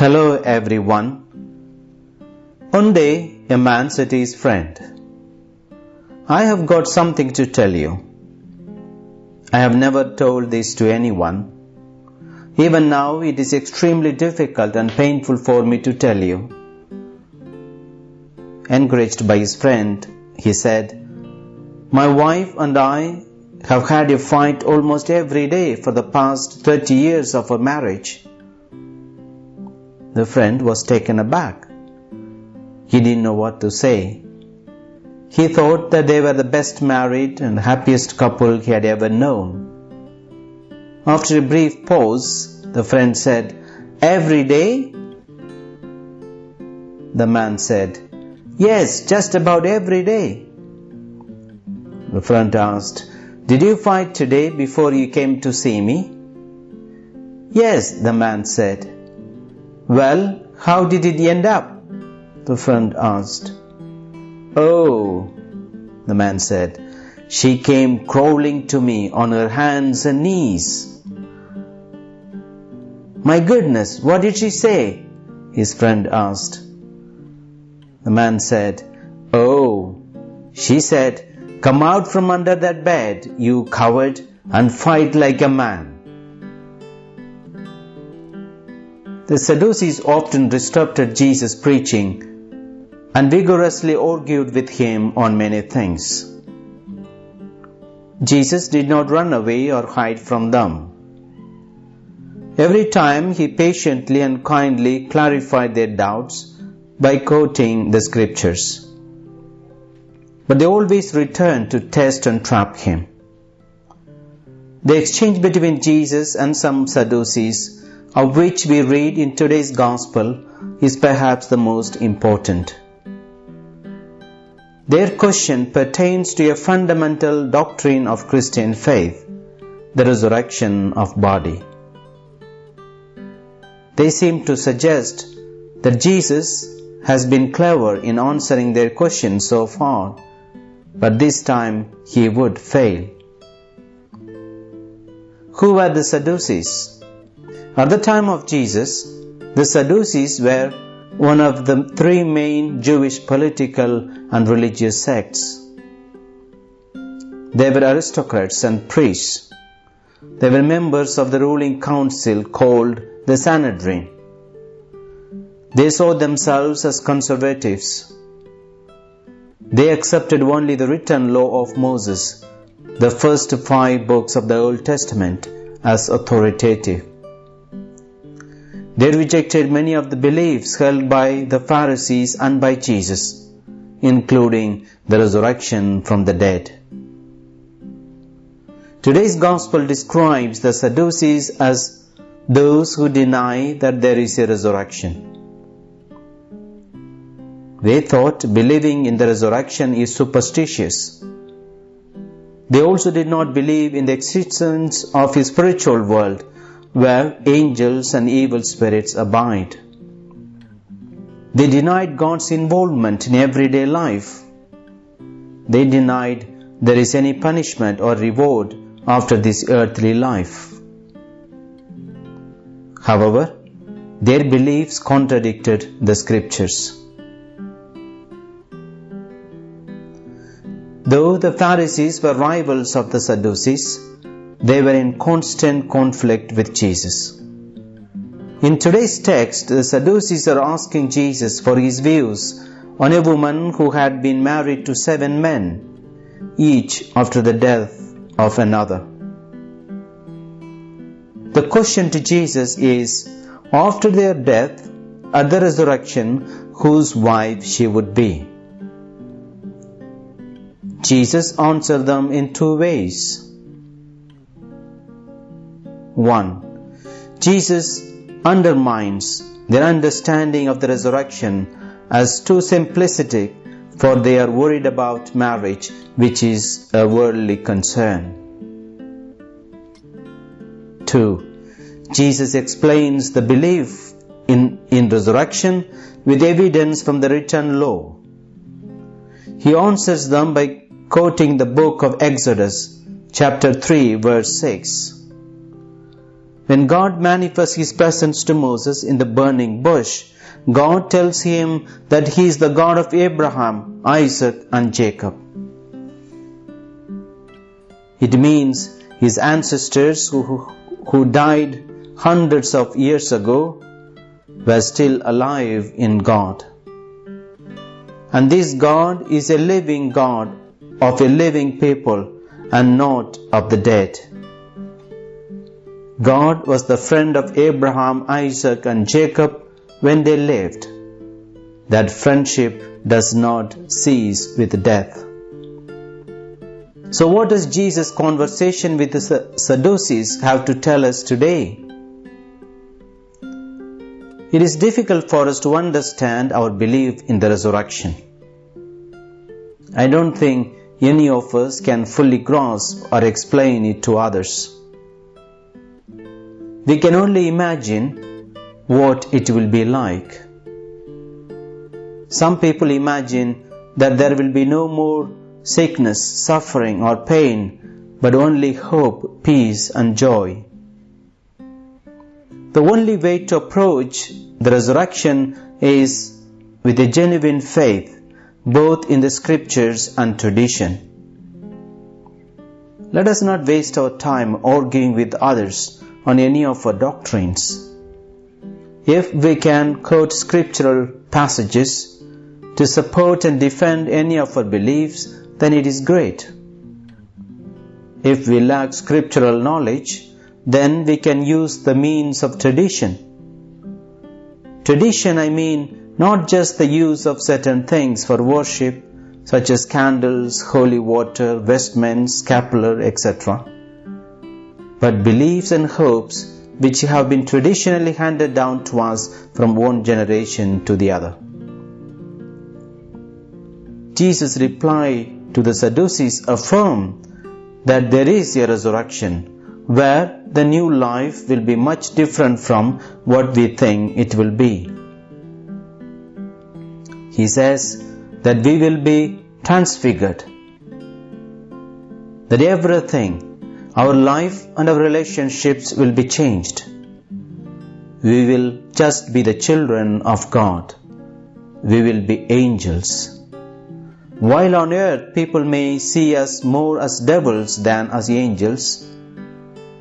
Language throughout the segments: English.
Hello everyone. One day a man said to his friend, I have got something to tell you. I have never told this to anyone. Even now it is extremely difficult and painful for me to tell you. Encouraged by his friend, he said, My wife and I have had a fight almost every day for the past 30 years of our marriage. The friend was taken aback. He didn't know what to say. He thought that they were the best married and happiest couple he had ever known. After a brief pause, the friend said, Every day? The man said, Yes, just about every day. The friend asked, Did you fight today before you came to see me? Yes, the man said. Well, how did it end up? The friend asked. Oh, the man said, she came crawling to me on her hands and knees. My goodness, what did she say? His friend asked. The man said, Oh, she said, Come out from under that bed, you coward, and fight like a man. The Sadducees often disrupted Jesus' preaching and vigorously argued with him on many things. Jesus did not run away or hide from them. Every time he patiently and kindly clarified their doubts by quoting the scriptures. But they always returned to test and trap him. The exchange between Jesus and some Sadducees of which we read in today's Gospel is perhaps the most important. Their question pertains to a fundamental doctrine of Christian faith, the resurrection of body. They seem to suggest that Jesus has been clever in answering their question so far, but this time he would fail. Who were the Sadducees? At the time of Jesus, the Sadducees were one of the three main Jewish political and religious sects. They were aristocrats and priests. They were members of the ruling council called the Sanhedrin. They saw themselves as conservatives. They accepted only the written law of Moses, the first five books of the Old Testament, as authoritative. They rejected many of the beliefs held by the Pharisees and by Jesus, including the resurrection from the dead. Today's Gospel describes the Sadducees as those who deny that there is a resurrection. They thought believing in the resurrection is superstitious. They also did not believe in the existence of a spiritual world where angels and evil spirits abide. They denied God's involvement in everyday life. They denied there is any punishment or reward after this earthly life. However, their beliefs contradicted the scriptures. Though the Pharisees were rivals of the Sadducees, they were in constant conflict with Jesus. In today's text, the Sadducees are asking Jesus for his views on a woman who had been married to seven men, each after the death of another. The question to Jesus is after their death, at the resurrection, whose wife she would be. Jesus answered them in two ways. 1. Jesus undermines their understanding of the resurrection as too simplistic for they are worried about marriage which is a worldly concern. 2. Jesus explains the belief in, in resurrection with evidence from the written law. He answers them by quoting the book of Exodus, chapter 3, verse 6. When God manifests his presence to Moses in the burning bush, God tells him that he is the God of Abraham, Isaac, and Jacob. It means his ancestors who, who died hundreds of years ago were still alive in God. And this God is a living God of a living people and not of the dead. God was the friend of Abraham, Isaac, and Jacob when they lived. That friendship does not cease with death. So, what does Jesus' conversation with the Sadducees have to tell us today? It is difficult for us to understand our belief in the resurrection. I don't think any of us can fully grasp or explain it to others. We can only imagine what it will be like. Some people imagine that there will be no more sickness, suffering, or pain, but only hope, peace, and joy. The only way to approach the resurrection is with a genuine faith, both in the scriptures and tradition. Let us not waste our time arguing with others on any of our doctrines. If we can quote scriptural passages to support and defend any of our beliefs, then it is great. If we lack scriptural knowledge, then we can use the means of tradition. Tradition, I mean, not just the use of certain things for worship, such as candles, holy water, vestments, scapular, etc., but beliefs and hopes which have been traditionally handed down to us from one generation to the other. Jesus' reply to the Sadducees affirm that there is a resurrection where the new life will be much different from what we think it will be. He says that we will be transfigured, that everything, our life and our relationships will be changed. We will just be the children of God. We will be angels. While on earth people may see us more as devils than as angels,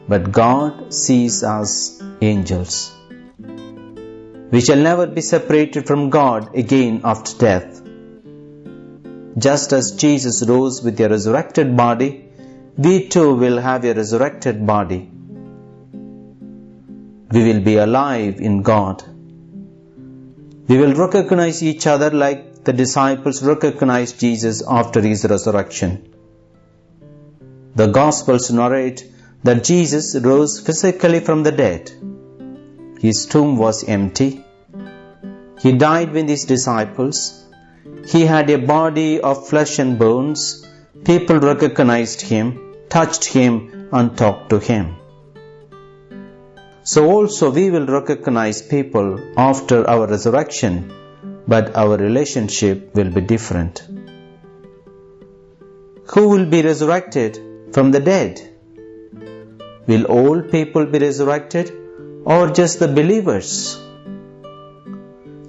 but God sees us angels. We shall never be separated from God again after death. Just as Jesus rose with a resurrected body, we too will have a resurrected body. We will be alive in God. We will recognize each other like the disciples recognized Jesus after his resurrection. The Gospels narrate that Jesus rose physically from the dead. His tomb was empty. He died with his disciples. He had a body of flesh and bones. People recognized him, touched him, and talked to him. So also we will recognize people after our resurrection but our relationship will be different. Who will be resurrected from the dead? Will all people be resurrected or just the believers?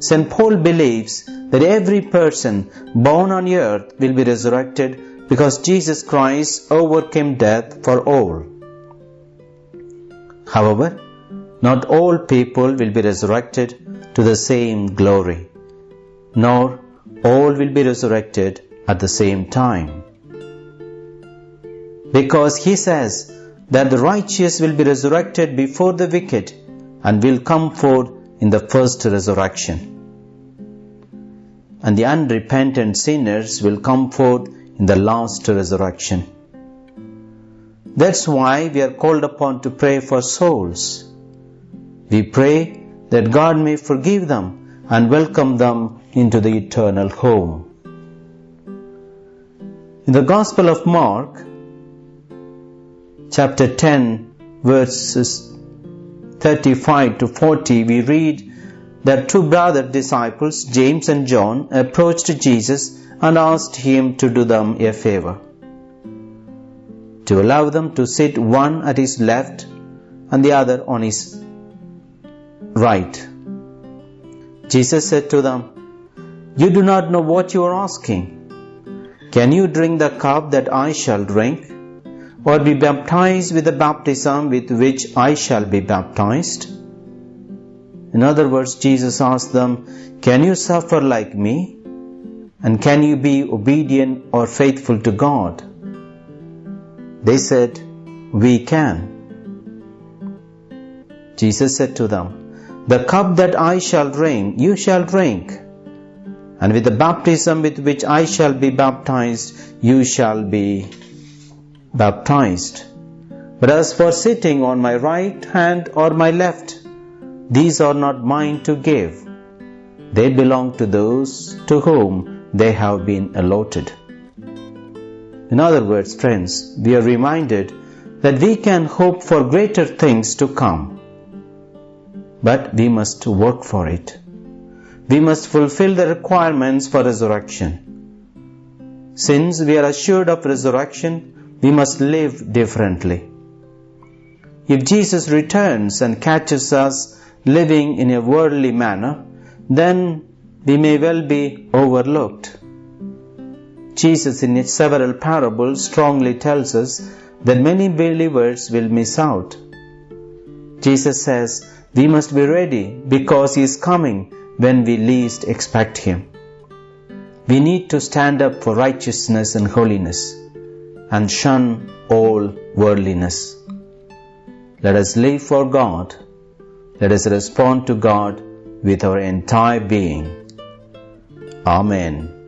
St. Paul believes that every person born on earth will be resurrected because Jesus Christ overcame death for all. However, not all people will be resurrected to the same glory nor all will be resurrected at the same time. Because he says that the righteous will be resurrected before the wicked and will come forth in the first resurrection. And the unrepentant sinners will come forth in the last resurrection. That's why we are called upon to pray for souls. We pray that God may forgive them and welcome them into the eternal home. In the Gospel of Mark, chapter 10, verses 35 to 40, we read that two brother disciples, James and John, approached Jesus and asked him to do them a favor. To allow them to sit one at his left and the other on his right. Jesus said to them, You do not know what you are asking. Can you drink the cup that I shall drink? Or be baptized with the baptism with which I shall be baptized? In other words, Jesus asked them, Can you suffer like me? And can you be obedient or faithful to God? They said, We can. Jesus said to them, The cup that I shall drink, you shall drink. And with the baptism with which I shall be baptized, you shall be baptized. But as for sitting on my right hand or my left, these are not mine to give. They belong to those to whom they have been allotted. In other words, friends, we are reminded that we can hope for greater things to come. But we must work for it. We must fulfill the requirements for resurrection. Since we are assured of resurrection, we must live differently. If Jesus returns and catches us living in a worldly manner, then we may well be overlooked. Jesus, in his several parables, strongly tells us that many believers will miss out. Jesus says we must be ready because He is coming when we least expect Him. We need to stand up for righteousness and holiness and shun all worldliness. Let us live for God let us respond to God with our entire being. Amen.